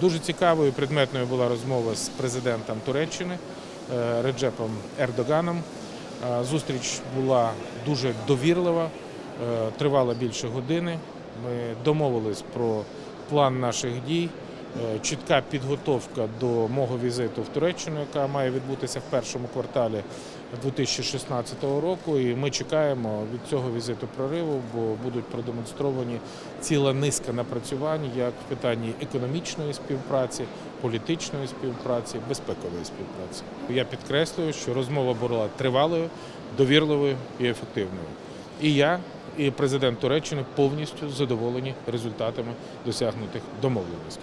Дуже цікавою предметною була розмова з президентом Туреччини е, Реджепом Ердоганом. Е, Зустріч була дуже довірлива, е, тривала більше години. Ми домовились про план наших дій, чітка підготовка до мого візиту в Туреччину, яка має відбутися в першому кварталі 2016 року. І ми чекаємо від цього візиту прориву, бо будуть продемонстровані ціла низка напрацювань як в питанні економічної співпраці, політичної співпраці, безпекової співпраці. Я підкреслюю, що розмова була тривалою, довірливою і ефективною. І я, і президент Туреччини повністю задоволені результатами досягнутих домовленостей.